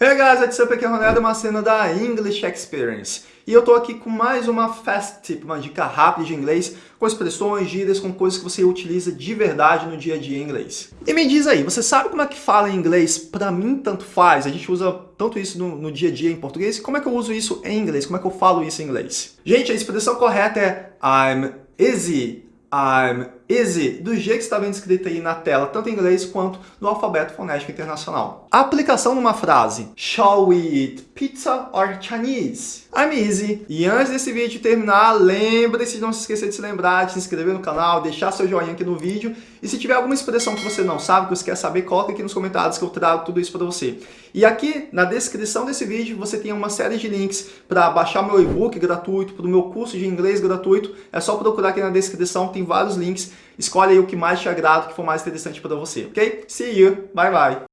Hey guys, what's up? Aqui é Ronaldo, uma cena da English Experience. E eu tô aqui com mais uma fast tip, uma dica rápida de inglês, com expressões, gírias, com coisas que você utiliza de verdade no dia a dia em inglês. E me diz aí, você sabe como é que fala em inglês? Pra mim, tanto faz. A gente usa tanto isso no, no dia a dia em português. Como é que eu uso isso em inglês? Como é que eu falo isso em inglês? Gente, a expressão correta é I'm easy, I'm easy, do jeito que está vendo escrito aí na tela, tanto em inglês quanto no alfabeto fonético internacional. A aplicação numa frase, Shall we eat pizza or Chinese? I'm easy. E antes desse vídeo terminar, lembre-se de não se esquecer de se lembrar, de se inscrever no canal, deixar seu joinha aqui no vídeo. E se tiver alguma expressão que você não sabe, que você quer saber, coloca aqui nos comentários que eu trago tudo isso para você. E aqui na descrição desse vídeo você tem uma série de links para baixar meu e-book gratuito, para o meu curso de inglês gratuito. É só procurar aqui na descrição, tem vários links Escolhe aí o que mais te agrada, o que for mais interessante para você, ok? See you, bye bye!